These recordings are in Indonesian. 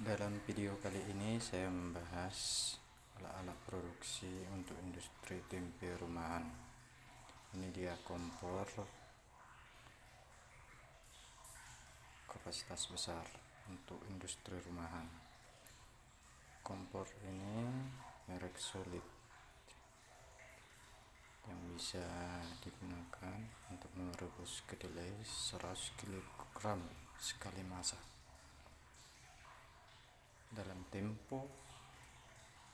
Dalam video kali ini saya membahas alat-alat produksi untuk industri tempe rumahan. Ini dia kompor kapasitas besar untuk industri rumahan. Kompor ini merek Solid yang bisa digunakan untuk merebus kedelai 100 kg sekali masak dalam tempo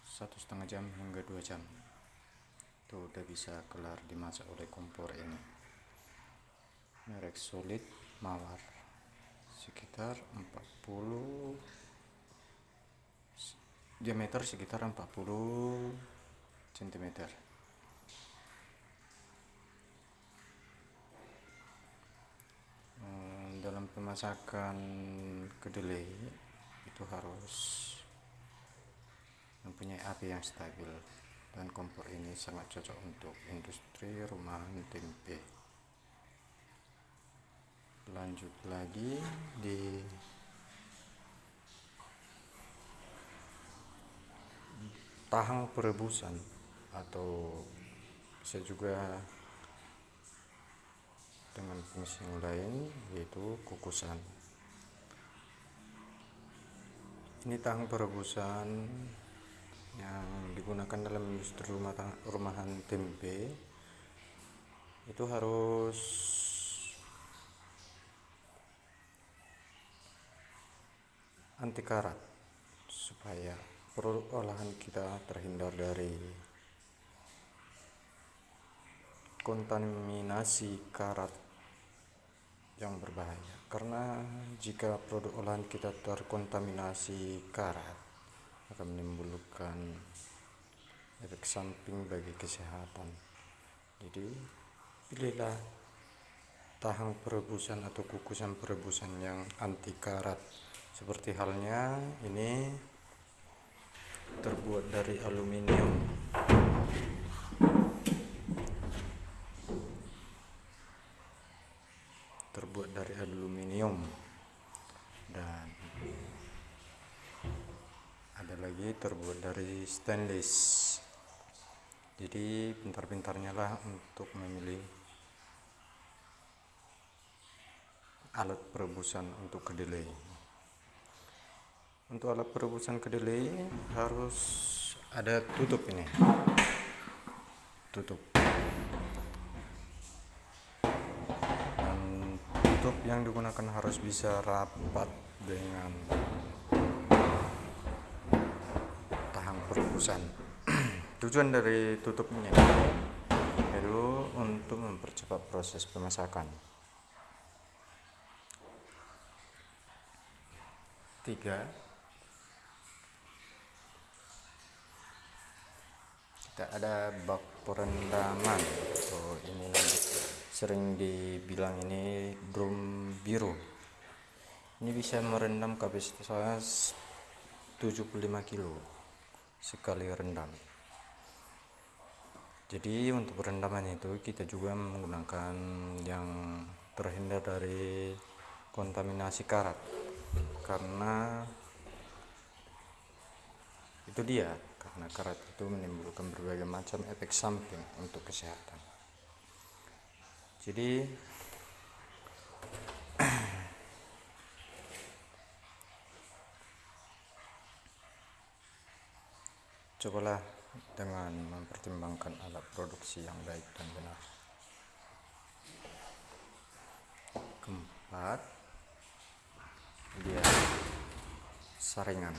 satu setengah jam hingga dua jam. Itu udah bisa kelar dimasak oleh kompor ini. Merek solid mawar sekitar 40 diameter sekitar 40 cm dalam pemasakan kedelai itu harus mempunyai api yang stabil dan kompor ini sangat cocok untuk industri rumahan tempe. Lanjut lagi di tahang perebusan atau bisa juga dengan fungsi yang lain yaitu kukusan ini tang perebusan yang digunakan dalam industri rumah rumahan tempe itu harus anti karat supaya produk olahan kita terhindar dari kontaminasi karat yang berbahaya. Karena jika produk olahan kita terkontaminasi karat akan menimbulkan efek samping bagi kesehatan. Jadi pilihlah tahang perebusan atau kukusan perebusan yang anti karat. Seperti halnya ini terbuat dari aluminium terbuat dari aluminium. Dan ada lagi terbuat dari stainless. Jadi pintar-pintarnya lah untuk memilih alat perebusan untuk kedelai. Untuk alat perebusan kedelai harus ada tutup ini. Tutup yang digunakan harus bisa rapat dengan tahang perebusan tujuan dari tutupnya itu untuk mempercepat proses pemasakan. Tiga. Kita ada bak perendaman. Oh ini sering dibilang ini drum biru. Ini bisa merendam kapasitas 75 kilo sekali rendam. Jadi untuk perendaman itu kita juga menggunakan yang terhindar dari kontaminasi karat. Karena itu dia karena karat itu menimbulkan berbagai macam efek samping untuk kesehatan jadi cobalah dengan mempertimbangkan alat produksi yang baik dan benar. Keempat dia saringan.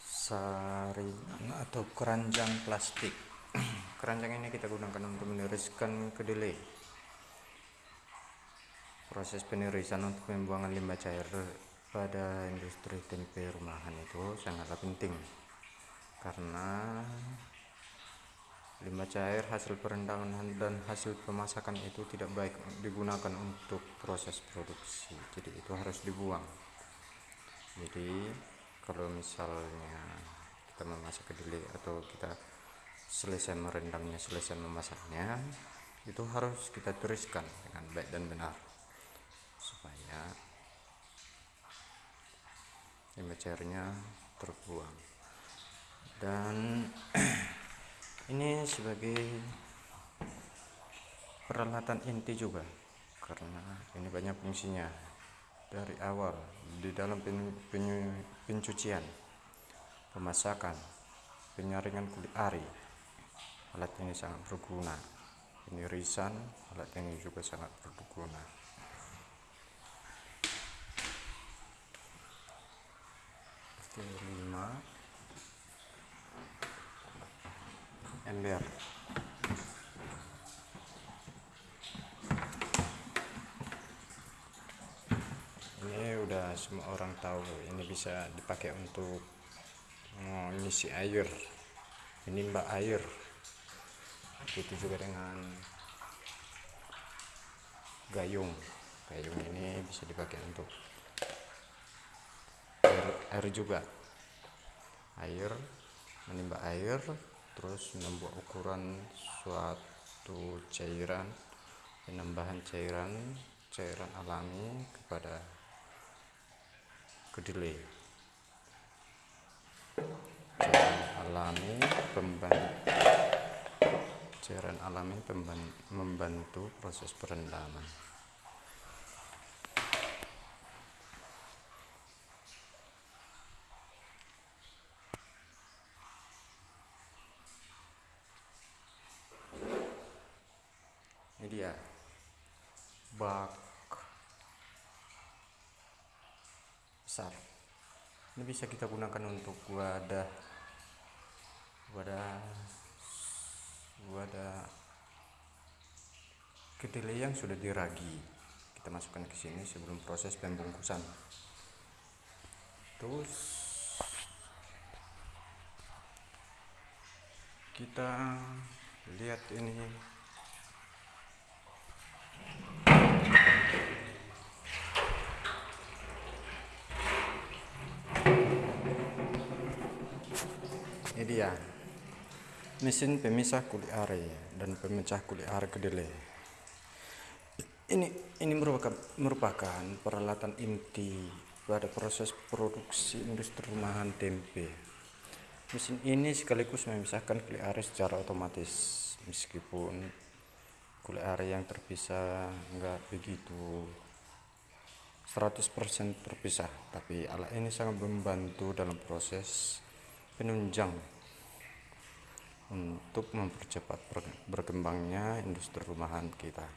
Saringan atau keranjang plastik keranjang ini kita gunakan untuk meniriskan kedelai. Proses penirisan untuk pembuangan limbah cair pada industri tempe rumahan itu sangatlah penting. Karena limbah cair hasil perendaman dan hasil pemasakan itu tidak baik digunakan untuk proses produksi. Jadi itu harus dibuang. Jadi kalau misalnya kita memasak kedelai atau kita selesai merendamnya selesai memasaknya itu harus kita turiskan dengan baik dan benar. Supaya cairnya terbuang. Dan ini sebagai peralatan inti juga karena ini banyak fungsinya. Dari awal di dalam pencucian pemasakan penyaringan kulit ari alat ini sangat berguna. Ini risan alat ini juga sangat berguna. Lima. Ember. Ini udah semua orang tahu ini bisa dipakai untuk mengisi air. Menimba air itu juga dengan gayung. Gayung ini bisa dipakai untuk air juga. Air menimba air terus membuat ukuran suatu cairan penambahan cairan cairan alami kepada kedelai. Cairan alami pembantu cairan alami membantu proses perendaman dia. Bak. Besar. Ini bisa kita gunakan untuk wadah wadah wadah kedelai yang sudah diragi. Kita masukkan ke sini sebelum proses pembungkusan terus kita lihat ini. Ini dia mesin pemisah kulit are dan pemecah kulit are kedelai. Ini ini merupakan merupakan peralatan inti pada proses produksi industri rumahan tempe. Mesin ini sekaligus memisahkan kulit are secara otomatis meskipun kulit are yang terpisah enggak begitu 100% terpisah tapi alat ini sangat membantu dalam proses penunjang untuk mempercepat berkembangnya industri rumahan kita.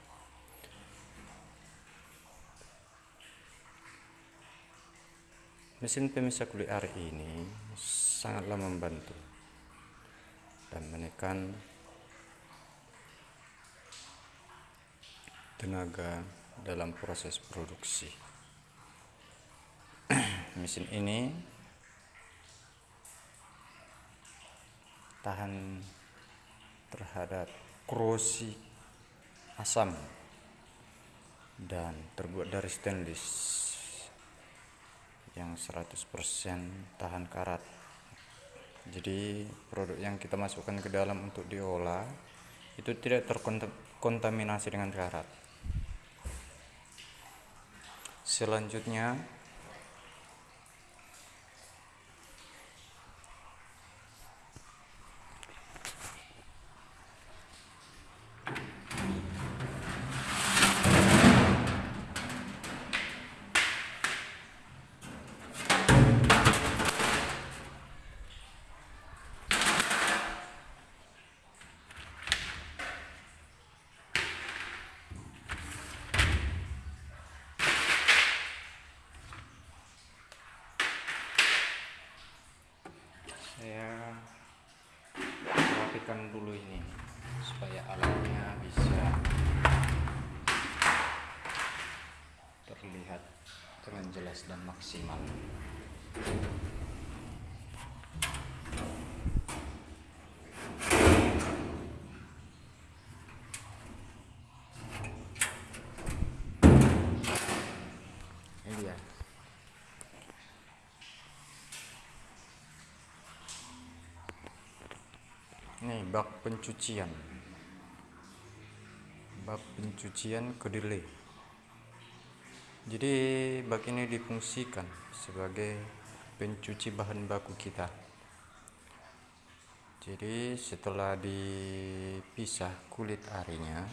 Mesin pemisah kulit ari ini sangatlah membantu dan menekan tenaga dalam proses produksi. Mesin ini tahan terhadap korosi asam dan terbuat dari stainless yang 100% tahan karat. Jadi produk yang kita masukkan ke dalam untuk diolah itu tidak terkontaminasi dengan karat. Selanjutnya saya rapikan dulu ini supaya alatnya bisa terlihat dengan jelas dan maksimal bak pencucian. Bak pencucian kedelai. Jadi bak ini difungsikan sebagai pencuci bahan baku kita. Jadi setelah dipisah kulit arinya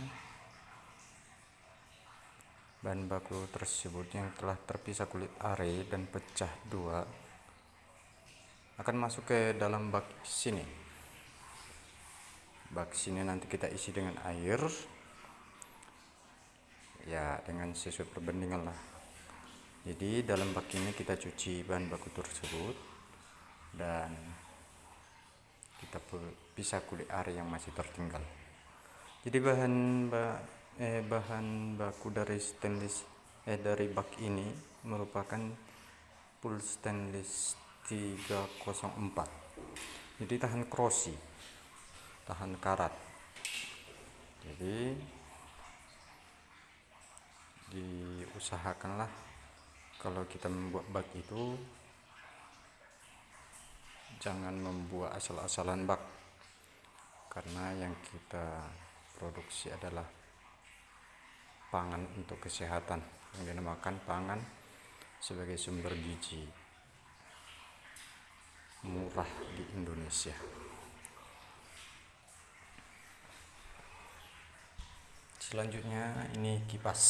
bahan baku tersebut yang telah terpisah kulit ari dan pecah dua akan masuk ke dalam bak sini bak sini nanti kita isi dengan air. Ya dengan sesuai perbandingan lah. Jadi dalam bak ini kita cuci bahan baku tersebut dan kita pisah kulit area yang masih tertinggal. Jadi bahan eh, bahan baku dari stainless eh dari bak ini merupakan full stainless 304 jadi tahan krosi tahan karat. Jadi diusahakanlah kalau kita membuat bak itu jangan membuat asal-asalan bak. Karena yang kita produksi adalah pangan untuk kesehatan yang dinamakan pangan sebagai sumber gizi murah di Indonesia selanjutnya ini kipas.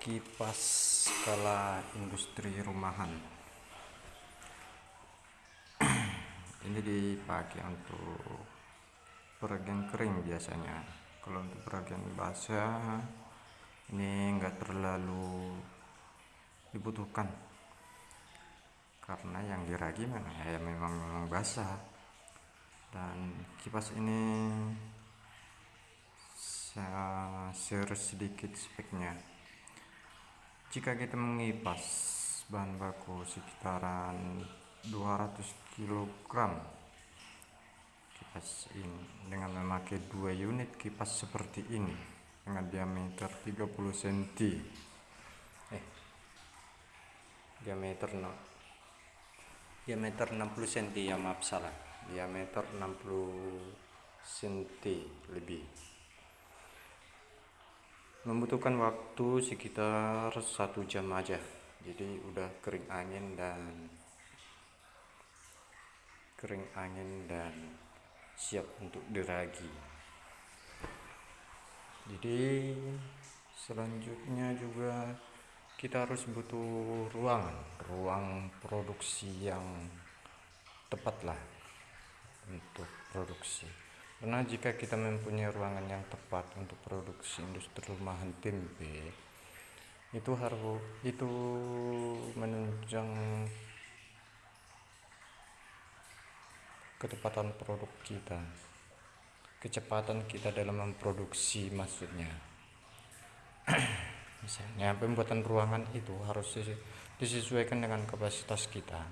Kipas skala industri rumahan. Ini dipakai untuk peragian kering biasanya. Kalau untuk peragian basah ini enggak terlalu dibutuhkan. Karena yang diragi mana? Ya memang memang basah. Dan kipas ini saya share sedikit speknya. Jika kita mengipas bahan baku sekitaran 200 kg kipas ini dengan memakai dua unit kipas seperti ini dengan diameter 30 cm eh diameter no diameter 60 cm ya maaf salah. Diameter 60 cm lebih membutuhkan waktu sekitar satu jam aja. Jadi udah kering angin dan kering angin dan siap untuk diragi. Jadi selanjutnya juga kita harus butuh ruangan ruang produksi yang tepat lah untuk produksi karena jika kita mempunyai ruangan yang tepat untuk produksi industri rumahan tempe itu harus itu menunjang ketepatan produk kita kecepatan kita dalam memproduksi maksudnya. Misalnya pembuatan ruangan itu harus disesuaikan dengan kapasitas kita.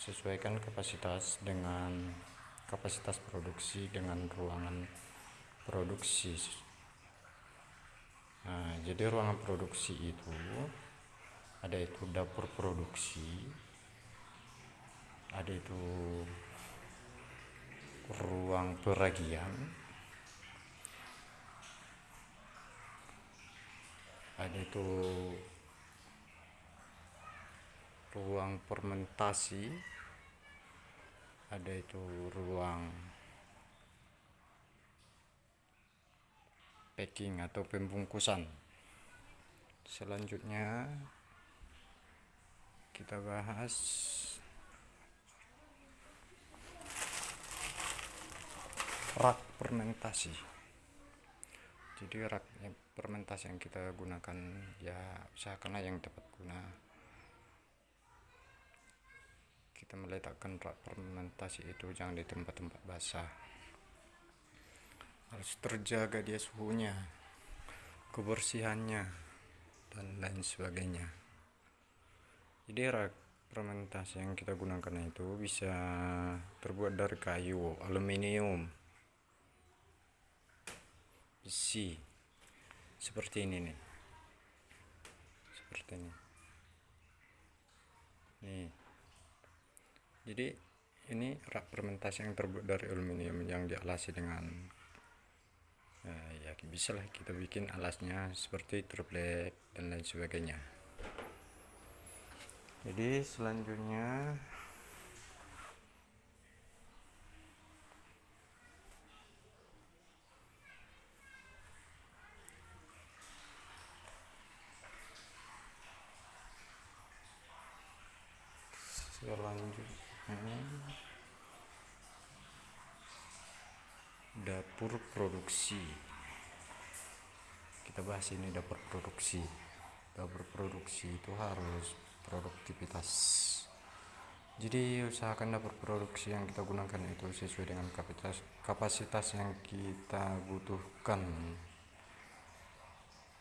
Sesuaikan kapasitas dengan kapasitas produksi dengan ruangan produksi. Nah jadi ruangan produksi itu ada itu dapur produksi ada itu ruang peragian ada itu ruang fermentasi ada itu ruang packing atau pembungkusan. Selanjutnya kita bahas rak fermentasi. Jadi rak fermentasi yang kita gunakan ya usahakanlah yang tepat guna kita meletakkan rak fermentasi itu jangan di tempat-tempat basah. Harus terjaga dia suhunya kebersihannya dan lain sebagainya. Jadi rak fermentasi yang kita gunakan itu bisa terbuat dari kayu aluminium besi seperti ini nih. Seperti ini. Nih jadi ini rak fermentasi yang terbuat dari aluminium yang dialasi dengan eh, ya bisa lah kita bikin alasnya seperti triplek dan lain sebagainya. Jadi selanjutnya selanjutnya dapur produksi. Kita bahas ini dapur produksi. Dapur produksi itu harus produktivitas. Jadi usahakan dapur produksi yang kita gunakan itu sesuai dengan kapasitas kapasitas yang kita butuhkan.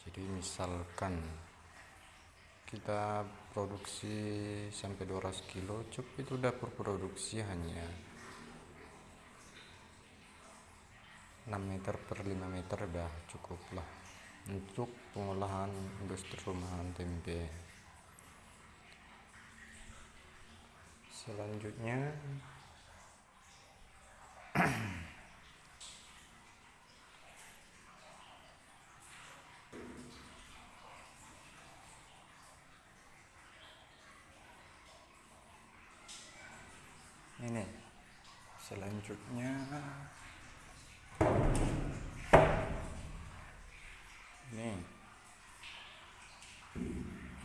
Jadi misalkan kita produksi sampai 200 kilo cukup itu dapur produksi hanya 6 meter per 5 meter dah cukup lah untuk pengolahan industri rumahan tempe. Selanjutnya ini selanjutnya ini.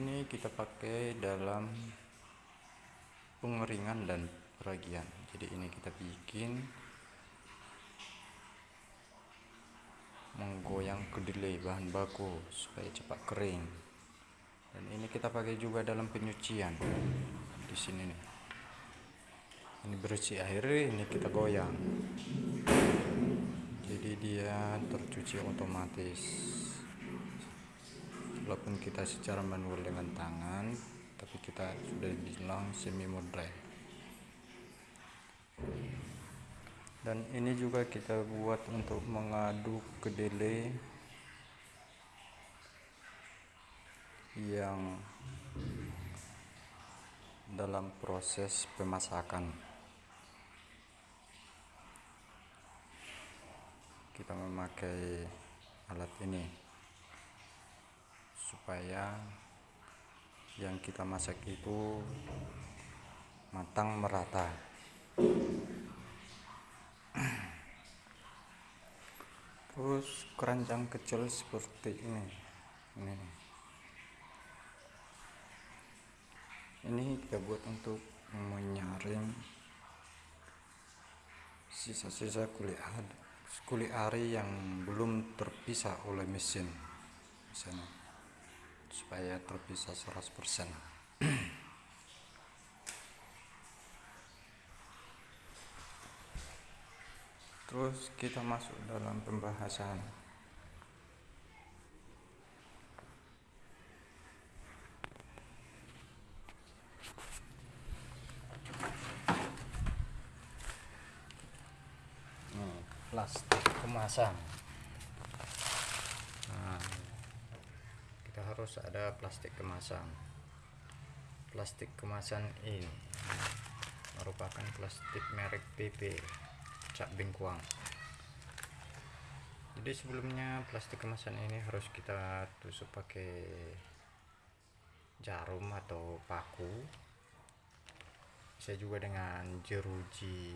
Ini kita pakai dalam pengeringan dan peragian. Jadi ini kita bikin menggoyang kedelai bahan baku supaya cepat kering. Dan ini kita pakai juga dalam penyucian. Di sini nih ini bersih air ini kita goyang. Jadi dia tercuci otomatis. Walaupun kita secara manual dengan tangan tapi kita sudah bilang semi modern dan ini juga kita buat untuk mengaduk kedelai yang dalam proses pemasakan kita memakai alat ini supaya yang kita masak itu matang merata. Terus keranjang kecil seperti ini. Ini ini kita buat untuk menyaring sisa-sisa kulit kulit ari yang belum terpisah oleh mesin sana supaya terpisah 100% terus kita masuk dalam pembahasan plastik kemasan nah, kita harus ada plastik kemasan. Plastik kemasan ini merupakan plastik merek PP Cak Bengkuang jadi sebelumnya plastik kemasan ini harus kita tusuk pakai jarum atau paku. Bisa juga dengan jeruji.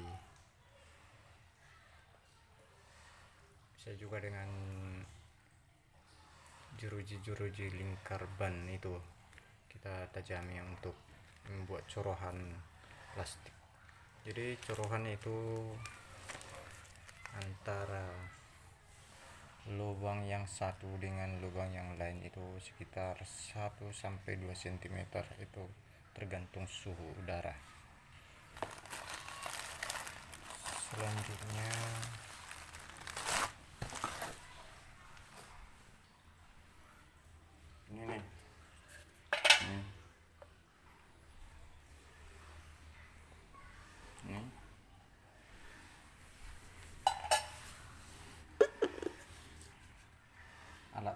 Saya juga dengan jeruji-jeruji lingkar ban itu. Kita tajami untuk membuat corohan plastik. Jadi corohan itu antara lubang yang satu dengan lubang yang lain itu sekitar 1 sampai 2 cm itu tergantung suhu udara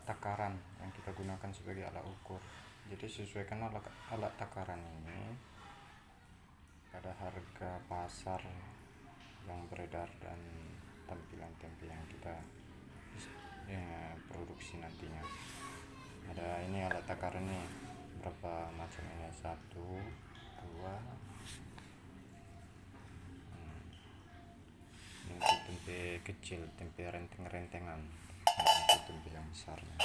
alat takaran yang kita gunakan sebagai alat ukur. Jadi sesuaikan alat, alat takaran ini pada harga pasar yang beredar dan tampilan tempe yang kita ya, produksi nantinya. Ada ini alat takaran nih berapa macamnya satu dua hmm. ini tempe kecil tempe renteng-rentengan besarnya.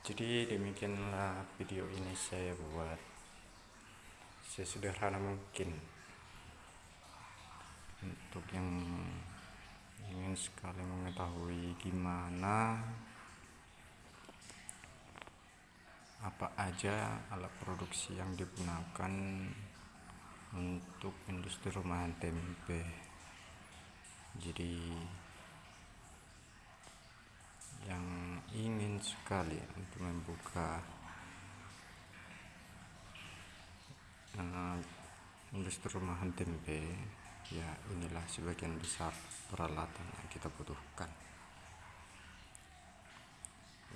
Jadi demikianlah video ini saya buat. Sesederhana mungkin. Untuk yang ingin sekali mengetahui gimana apa aja alat produksi yang digunakan untuk industri rumahan tempe? Jadi yang ingin sekali untuk membuka uh, industri rumahan tempe ya inilah sebagian besar peralatan yang kita butuhkan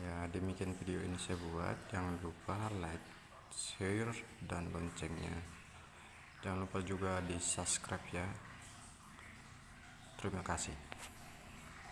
ya demikian video ini saya buat. Jangan lupa like share dan loncengnya. Jangan lupa juga di subscribe ya. Terima kasih